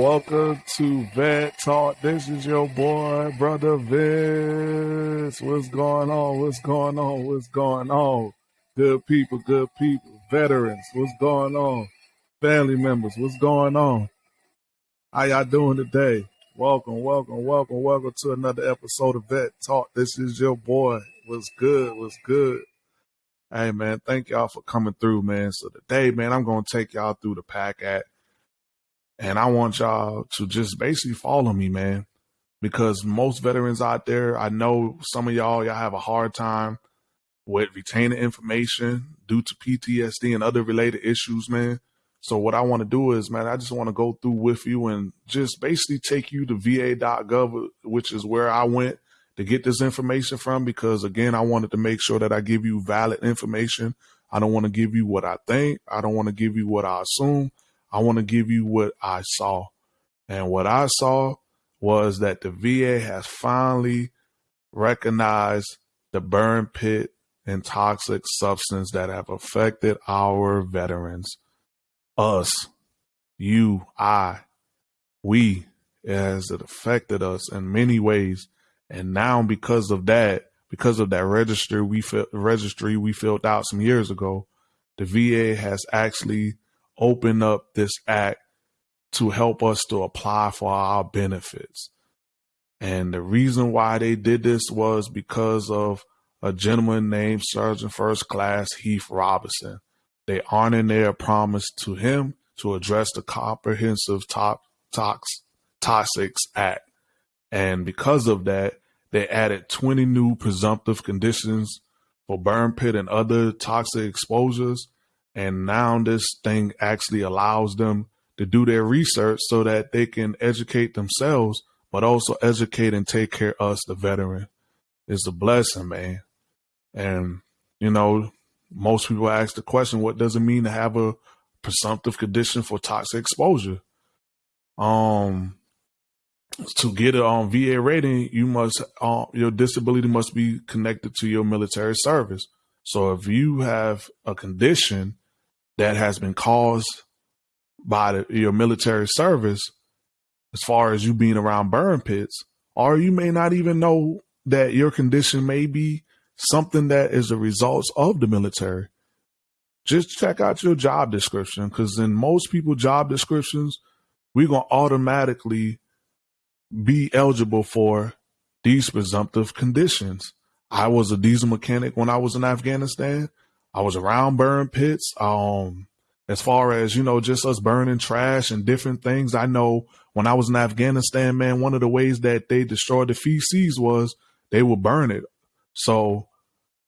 Welcome to Vet Talk. This is your boy, brother Vince. What's going on? What's going on? What's going on? Good people, good people, veterans. What's going on? Family members, what's going on? How y'all doing today? Welcome, welcome, welcome, welcome to another episode of Vet Talk. This is your boy. What's good? What's good? Hey man, thank y'all for coming through, man. So today, man, I'm gonna take y'all through the PACT Act and I want y'all to just basically follow me, man. Because most veterans out there, I know some of y'all, y'all have a hard time with retaining information due to PTSD and other related issues, man. So what I want to do is, man, I just want to go through with you and just basically take you to va.gov, which is where I went to get this information from. Because again, I wanted to make sure that I give you valid information. I don't want to give you what I think. I don't want to give you what I assume. I want to give you what I saw. And what I saw was that the VA has finally recognized the burn pit and toxic substance that have affected our veterans. Us, you, I, we, as it affected us in many ways. And now because of that, because of that registry we registry we filled out some years ago, the VA has actually open up this act to help us to apply for our benefits. And the reason why they did this was because of a gentleman named Sergeant First Class Heath Robinson. They honored their promise to him to address the Comprehensive Top Tox Toxics Act. And because of that, they added 20 new presumptive conditions for burn pit and other toxic exposures and now this thing actually allows them to do their research so that they can educate themselves, but also educate and take care of us, the veteran. It's a blessing, man. And, you know, most people ask the question, what does it mean to have a presumptive condition for toxic exposure? Um, to get it on VA rating, you must, uh, your disability must be connected to your military service. So if you have a condition that has been caused by the, your military service, as far as you being around burn pits, or you may not even know that your condition may be something that is a result of the military. Just check out your job description because in most people job descriptions, we're going to automatically be eligible for these presumptive conditions. I was a diesel mechanic when I was in Afghanistan. I was around burn pits. Um, as far as, you know, just us burning trash and different things. I know when I was in Afghanistan, man, one of the ways that they destroyed the feces was they would burn it. So,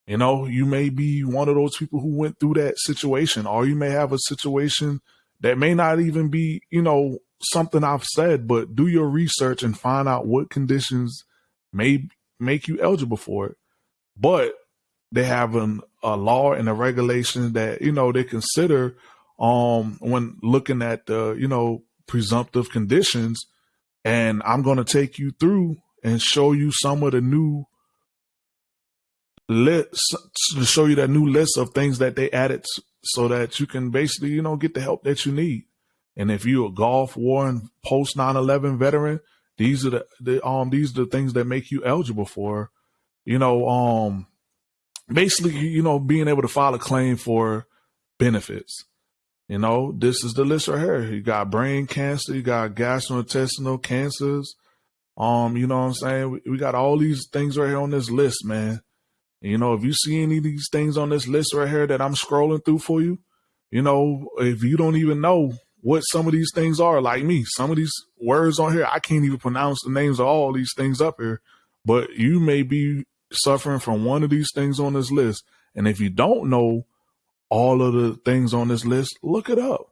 you know, you may be one of those people who went through that situation, or you may have a situation that may not even be, you know, something I've said, but do your research and find out what conditions may make you eligible for it. But they have an, a law and a regulation that you know they consider um when looking at the you know presumptive conditions. And i'm going to take you through and show you some of the new list to show you that new list of things that they added so that you can basically you know get the help that you need. And if you're a gulf war and post 9-11 veteran these are the, the um these are the things that make you eligible for you know um basically, you know, being able to file a claim for benefits. You know, this is the list right here. You got brain cancer, you got gastrointestinal cancers. Um, you know what I'm saying? We, we got all these things right here on this list, man. And, you know, if you see any of these things on this list right here that I'm scrolling through for you, you know, if you don't even know what some of these things are, like me, some of these words on here, I can't even pronounce the names of all these things up here, but you may be suffering from one of these things on this list. And if you don't know all of the things on this list, look it up.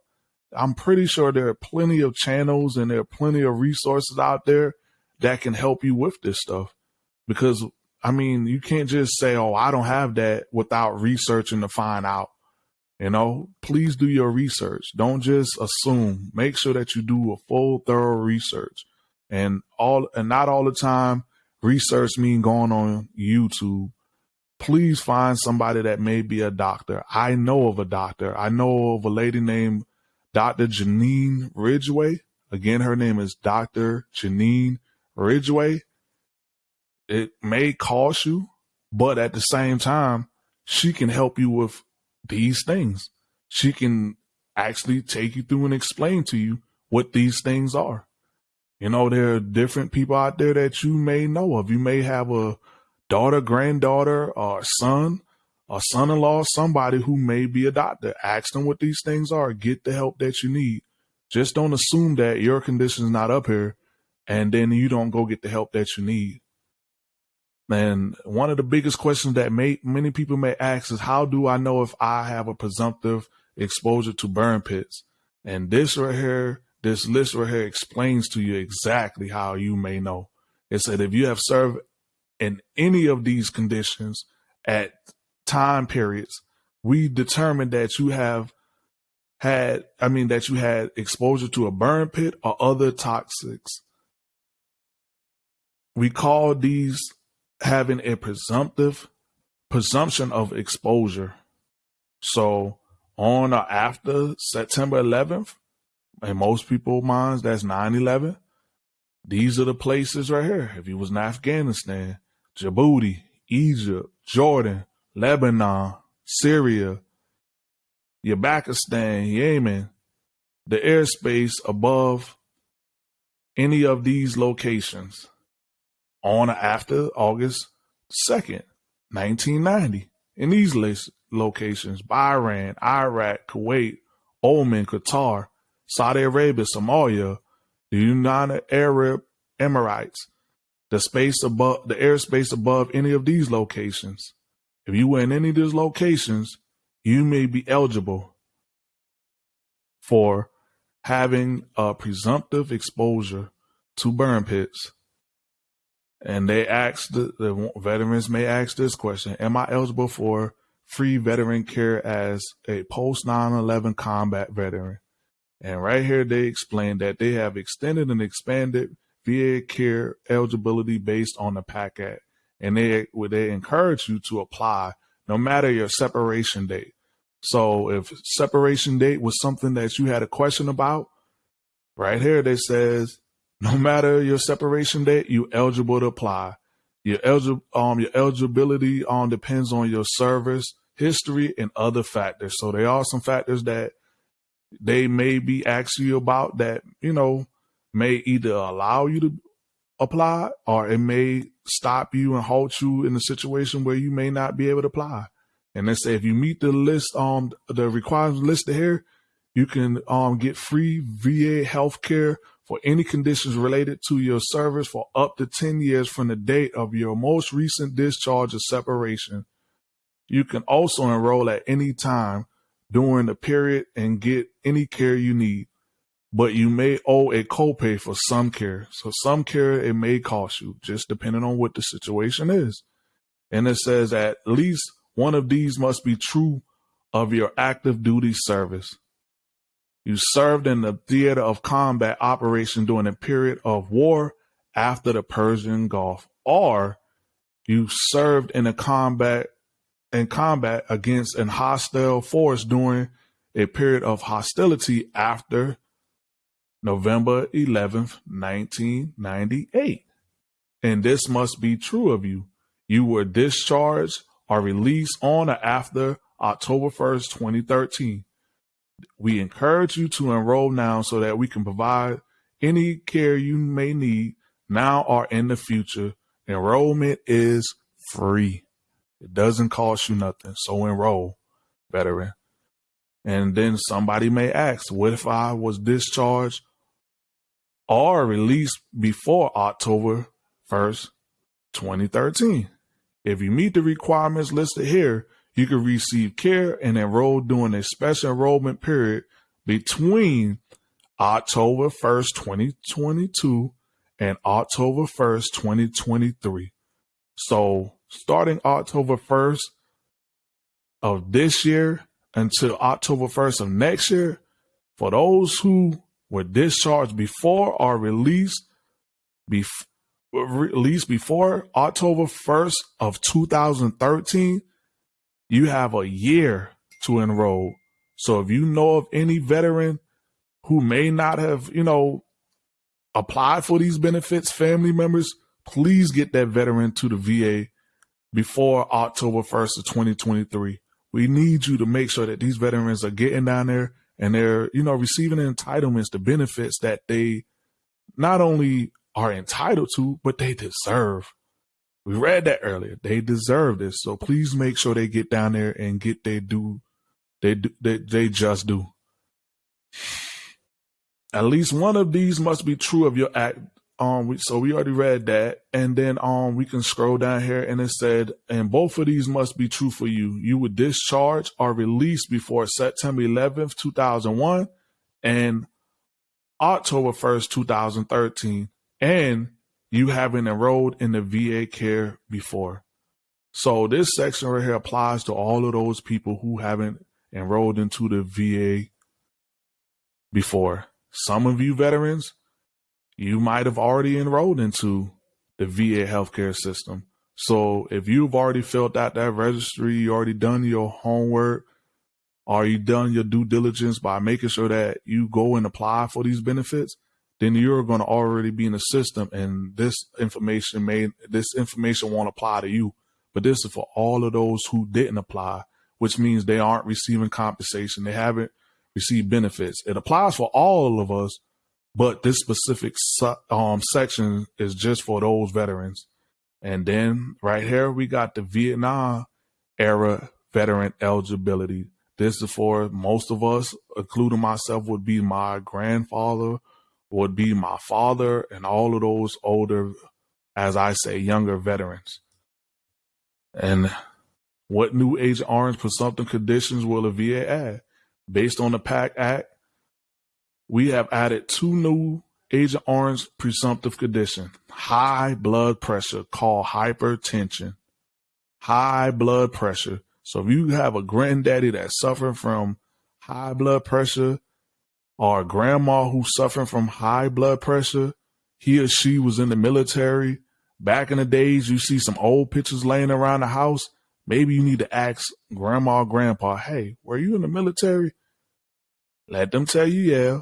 I'm pretty sure there are plenty of channels and there are plenty of resources out there that can help you with this stuff. Because, I mean, you can't just say, oh, I don't have that without researching to find out. You know, please do your research. Don't just assume. Make sure that you do a full, thorough research. And all, and not all the time research mean going on YouTube, please find somebody that may be a doctor. I know of a doctor. I know of a lady named Dr. Janine Ridgway. Again, her name is Dr. Janine Ridgway. It may cost you, but at the same time, she can help you with these things. She can actually take you through and explain to you what these things are. You know, there are different people out there that you may know of. You may have a daughter, granddaughter, or son, a son in law, somebody who may be a doctor. Ask them what these things are. Get the help that you need. Just don't assume that your condition is not up here and then you don't go get the help that you need. And one of the biggest questions that may, many people may ask is how do I know if I have a presumptive exposure to burn pits? And this right here, this list right here explains to you exactly how you may know. It said if you have served in any of these conditions at time periods, we determined that you have had, I mean, that you had exposure to a burn pit or other toxics. We call these having a presumptive presumption of exposure. So on or after September 11th, in most people's minds, that's 9-11. These are the places right here. If you was in Afghanistan, Djibouti, Egypt, Jordan, Lebanon, Syria, Uzbekistan, Yemen, the airspace above any of these locations on or after August 2nd, 1990. In these locations, Bahrain, Iraq, Kuwait, Oman, Qatar, Saudi Arabia, Somalia, the United Arab Emirates, the space above the airspace above any of these locations. If you were in any of these locations, you may be eligible for having a presumptive exposure to burn pits and they asked the, the veterans may ask this question: Am I eligible for free veteran care as a post 9/11 combat veteran? And right here, they explain that they have extended and expanded VA care eligibility based on the PACT Act, and they they encourage you to apply no matter your separation date. So if separation date was something that you had a question about, right here they says no matter your separation date, you eligible to apply. Your eligible um your eligibility um depends on your service history and other factors. So there are some factors that they may be asking you about that, you know, may either allow you to apply or it may stop you and halt you in a situation where you may not be able to apply. And they say if you meet the list um the requirements listed here, you can um get free VA health care for any conditions related to your service for up to 10 years from the date of your most recent discharge or separation. You can also enroll at any time during the period and get any care you need, but you may owe a copay for some care. So some care it may cost you, just depending on what the situation is. And it says at least one of these must be true of your active duty service. You served in the theater of combat operation during a period of war after the Persian Gulf, or you served in a combat in combat against an hostile force during a period of hostility after November 11th, 1998. And this must be true of you. You were discharged or released on or after October 1st, 2013. We encourage you to enroll now so that we can provide any care you may need now or in the future. Enrollment is free. It doesn't cost you nothing. So enroll, veteran. And then somebody may ask, what if I was discharged or released before October 1st, 2013? If you meet the requirements listed here, you can receive care and enroll during a special enrollment period between October 1st, 2022 and October 1st, 2023. So starting October 1st of this year until October 1st of next year, for those who were discharged before or released, bef- released before October 1st of 2013, you have a year to enroll. So if you know of any veteran who may not have, you know, apply for these benefits, family members, please get that veteran to the VA before October 1st of 2023. We need you to make sure that these veterans are getting down there and they're, you know, receiving the entitlements, the benefits that they not only are entitled to, but they deserve. We read that earlier. They deserve this. So please make sure they get down there and get their due. They do, they, they just do. At least one of these must be true of your act. Um, we, so we already read that, and then um, we can scroll down here, and it said, and both of these must be true for you. You were discharged or released before September 11th, 2001, and October 1st, 2013, and you haven't enrolled in the VA care before. So this section right here applies to all of those people who haven't enrolled into the VA before. Some of you veterans, you might have already enrolled into the VA healthcare system. So if you've already filled out that registry, you already done your homework, are you done your due diligence by making sure that you go and apply for these benefits? Then you're going to already be in the system, and this information may this information won't apply to you. But this is for all of those who didn't apply, which means they aren't receiving compensation. They haven't received benefits. It applies for all of us, but this specific um, section is just for those veterans. And then right here we got the Vietnam era veteran eligibility. This is for most of us, including myself, would be my grandfather, would be my father, and all of those older, as I say, younger veterans. And what new Agent Orange presumptive conditions will the VA add? Based on the PACT Act, we have added two new Agent Orange presumptive conditions high blood pressure called hypertension. High blood pressure so if you have a granddaddy that's suffering from high blood pressure or a grandma who's suffering from high blood pressure, he or she was in the military. Back in the days, you see some old pictures laying around the house. Maybe you need to ask grandma or grandpa, hey, were you in the military? Let them tell you, yeah.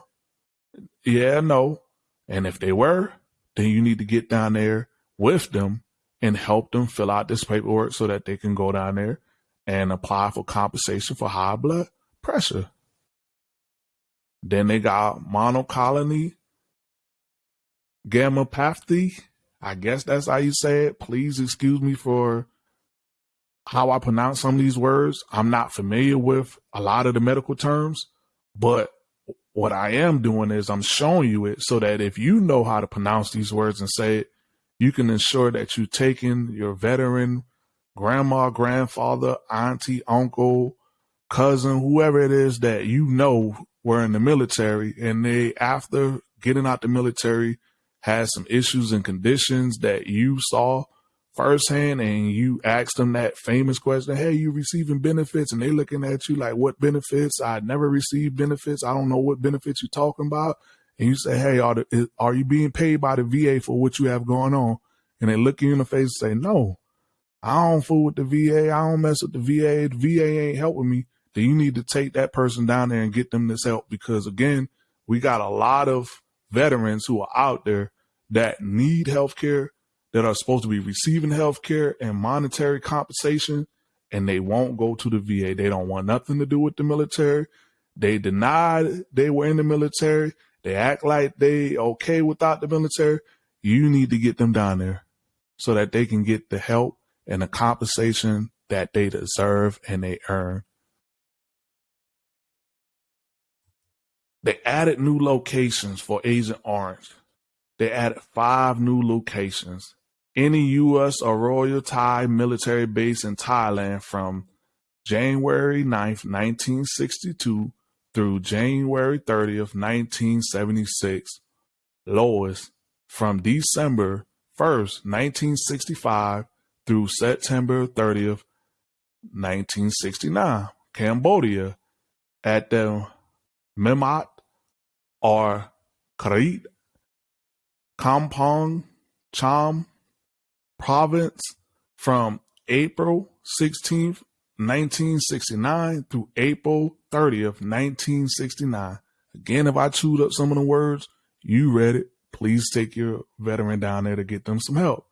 Yeah, no. And if they were, then you need to get down there with them and help them fill out this paperwork so that they can go down there and apply for compensation for high blood pressure. Then they got monocolony gammopathy. I guess that's how you say it. Please excuse me for how I pronounce some of these words. I'm not familiar with a lot of the medical terms, but what I am doing is I'm showing you it so that if you know how to pronounce these words and say it, you can ensure that you're taking your veteran grandma, grandfather, auntie, uncle, cousin, whoever it is that you know were in the military and they, after getting out the military, had some issues and conditions that you saw firsthand and you asked them that famous question, Hey, you receiving benefits? And they looking at you like, what benefits? I never received benefits. I don't know what benefits you're talking about. And you say, Hey, are, the, are you being paid by the VA for what you have going on? And they look you in the face and say, no. I don't fool with the VA. I don't mess with the VA. The VA ain't helping me. Then you need to take that person down there and get them this help because again, we got a lot of veterans who are out there that need health care, that are supposed to be receiving health care and monetary compensation, and they won't go to the VA. They don't want nothing to do with the military. They denied they were in the military. They act like they okay without the military. You need to get them down there so that they can get the help and the compensation that they deserve and they earn. They added new locations for Agent Orange. They added five new locations. Any U.S. or Royal Thai military base in Thailand from January 9th, 1962 through January 30th, 1976. Laos from December 1st, 1965 through September 30th, 1969. Cambodia at the Memot or Karit Kampong Cham province from April 16th, 1969 through April 30th, 1969. Again, if I chewed up some of the words, you read it. please take your veteran down there to get them some help.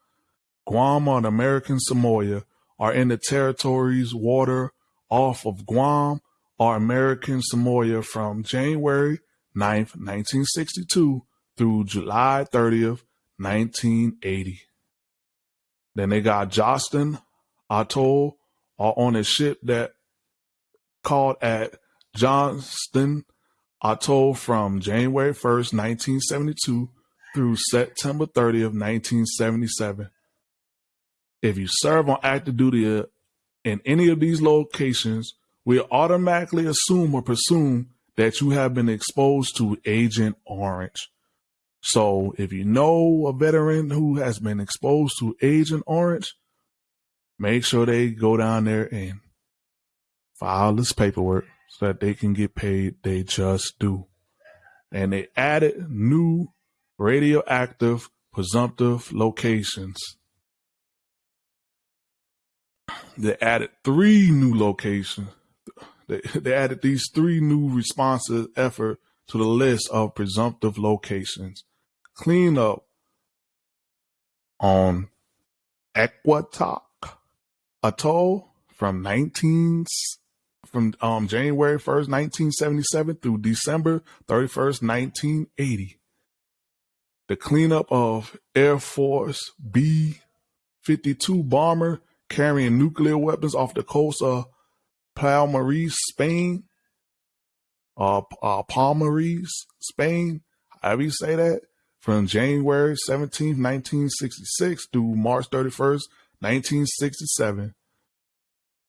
Guam and American Samoa are in the territories water off of Guam or American Samoa from January 9th, 1962 through July 30th, 1980. Then they got Johnston Atoll are on a ship that called at Johnston Atoll from January 1st, 1972 through September 30th, 1977. If you serve on active duty uh, in any of these locations, we automatically assume or presume that you have been exposed to Agent Orange. So if you know a veteran who has been exposed to Agent Orange, make sure they go down there and file this paperwork so that they can get paid they just do. And they added new radioactive presumptive locations. They added three new locations. They, they added these three new responses effort to the list of presumptive locations. Clean up on Equatock Atoll from 19 from um, January 1st, 1977 through December 31st, 1980. The cleanup of Air Force B 52 bomber carrying nuclear weapons off the coast of Palmares, Spain. Uh, uh, Palmares, Spain. However you say that. From January 17, 1966 through March 31st, 1967.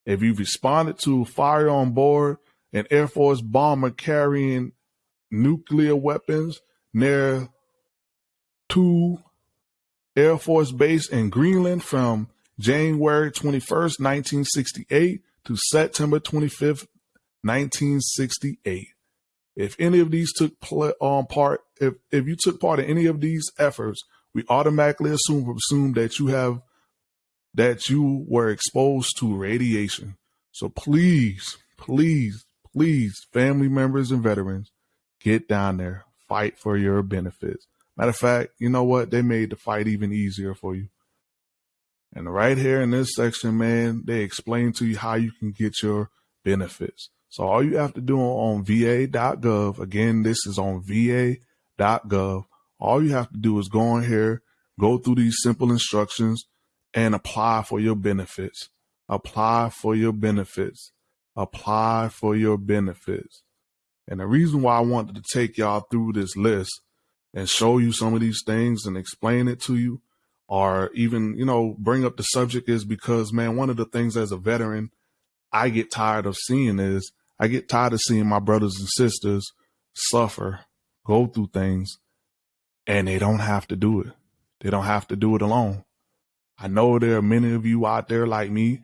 If you responded to fire on board an Air Force bomber carrying nuclear weapons near Thule Air Force Base in Greenland from January 21st, 1968 to September 25th, 1968. If any of these took um, part, if, if you took part in any of these efforts, we automatically assume assume that you have that you were exposed to radiation. So please, please, please, family members and veterans, get down there, fight for your benefits. Matter of fact, you know what? They made the fight even easier for you. And right here in this section, man, they explain to you how you can get your benefits. So all you have to do on va.gov, again, this is on va.gov. All you have to do is go in here, go through these simple instructions and apply for your benefits. Apply for your benefits. Apply for your benefits. And the reason why I wanted to take y'all through this list and show you some of these things and explain it to you or even, you know, bring up the subject is because, man, one of the things as a veteran I get tired of seeing is I get tired of seeing my brothers and sisters suffer, go through things, and they don't have to do it. They don't have to do it alone. I know there are many of you out there like me.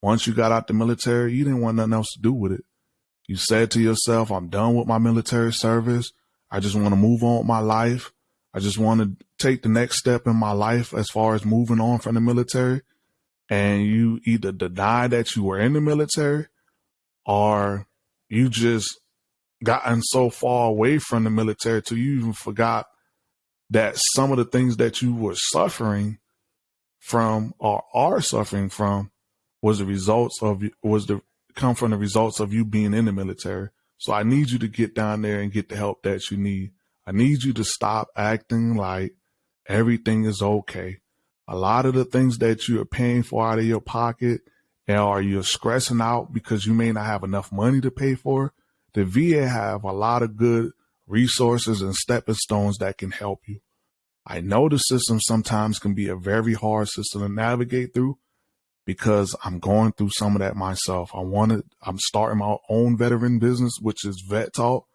Once you got out the military, you didn't want nothing else to do with it. You said to yourself, I'm done with my military service. I just want to move on with my life. I just want to take the next step in my life as far as moving on from the military. And you either deny that you were in the military or you just gotten so far away from the military till you even forgot that some of the things that you were suffering from or are suffering from was the results of was the come from the results of you being in the military. So I need you to get down there and get the help that you need. I need you to stop acting like everything is okay. A lot of the things that you are paying for out of your pocket or you're stressing out because you may not have enough money to pay for, the VA have a lot of good resources and stepping stones that can help you. I know the system sometimes can be a very hard system to navigate through because I'm going through some of that myself. I wanted, I'm starting my own veteran business, which is Vet Talk.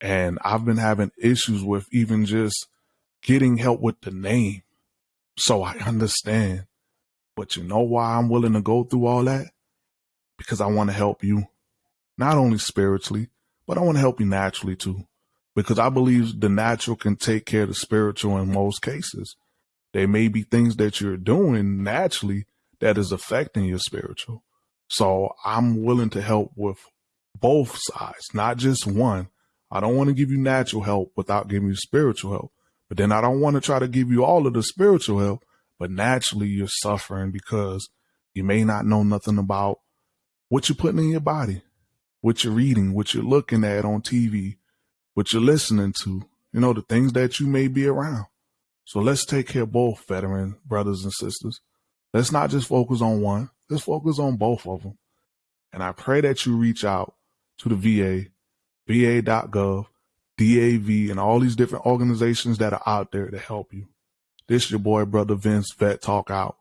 And I've been having issues with even just getting help with the name. So I understand. But you know why I'm willing to go through all that? Because I want to help you, not only spiritually, but I want to help you naturally too. Because I believe the natural can take care of the spiritual in most cases. There may be things that you're doing naturally that is affecting your spiritual. So I'm willing to help with both sides, not just one. I don't want to give you natural help without giving you spiritual help But then I don't want to try to give you all of the spiritual help, but naturally you're suffering because you may not know nothing about what you're putting in your body, what you're reading, what you're looking at on TV, what you're listening to, you know, the things that you may be around. So let's take care of both veteran brothers and sisters. Let's not just focus on one. Let's focus on both of them. And I pray that you reach out to the VA, va.gov, DAV, and all these different organizations that are out there to help you. This your boy, brother Vince, Vet Talk out.